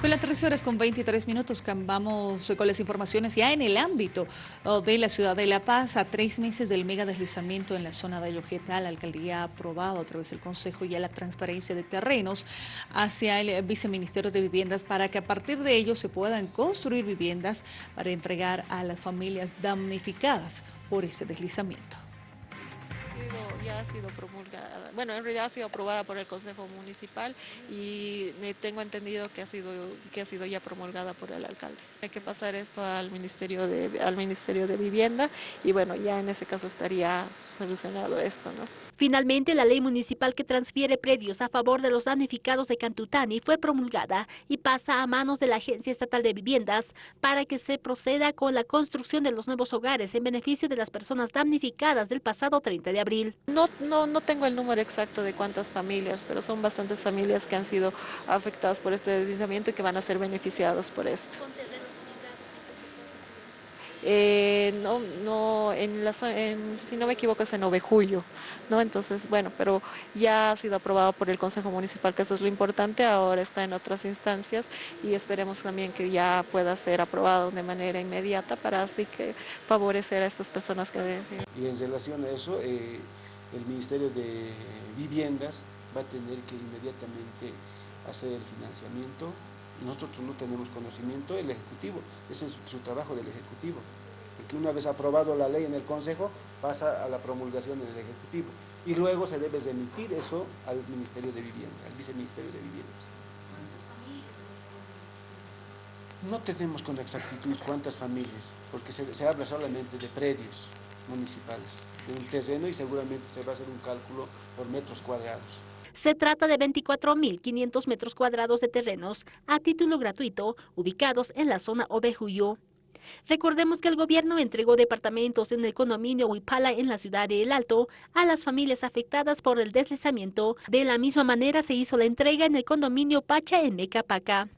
Son las 13 horas con 23 minutos. Vamos con las informaciones ya en el ámbito oh, de la ciudad de La Paz. A tres meses del mega deslizamiento en la zona de Ayojeta, la alcaldía ha aprobado a través del Consejo ya la transferencia de terrenos hacia el Viceministerio de Viviendas para que a partir de ello se puedan construir viviendas para entregar a las familias damnificadas por ese deslizamiento ya ha sido promulgada, bueno, en realidad ha sido aprobada por el Consejo Municipal y eh, tengo entendido que ha sido, que ha sido ya promulgada por el alcalde. Hay que pasar esto al Ministerio de, al Ministerio de Vivienda y bueno, ya en ese caso estaría solucionado esto, ¿no? Finalmente, la ley municipal que transfiere predios a favor de los damnificados de Cantutani fue promulgada y pasa a manos de la Agencia Estatal de Viviendas para que se proceda con la construcción de los nuevos hogares en beneficio de las personas damnificadas del pasado 30 de abril. No, no, no tengo el número exacto de cuántas familias, pero son bastantes familias que han sido afectadas por este deslizamiento y que van a ser beneficiados por esto. Eh, no, no, en la, si no me equivoco es en Ovejullo, ¿no? Entonces, bueno, pero ya ha sido aprobado por el Consejo Municipal, que eso es lo importante, ahora está en otras instancias y esperemos también que ya pueda ser aprobado de manera inmediata para así que favorecer a estas personas que deciden. Y en relación a eso, eh, el Ministerio de Viviendas va a tener que inmediatamente hacer el financiamiento nosotros no tenemos conocimiento, el Ejecutivo, ese es su, trabajo del Ejecutivo, porque una vez aprobado la ley en el Consejo, pasa a la promulgación del Ejecutivo, y luego se debe remitir eso al Ministerio de Vivienda, al Viceministerio de Viviendas. No tenemos con exactitud cuántas familias, porque se habla solamente de predios municipales, de un terreno y seguramente se va a hacer un cálculo por metros cuadrados. Se trata de 24.500 metros cuadrados de terrenos a título gratuito ubicados en la zona Ovejuyo. Recordemos que el gobierno entregó departamentos en el condominio Huipala en la ciudad de El Alto a las familias afectadas por el deslizamiento. De la misma manera se hizo la entrega en el condominio Pacha en Mecapaca.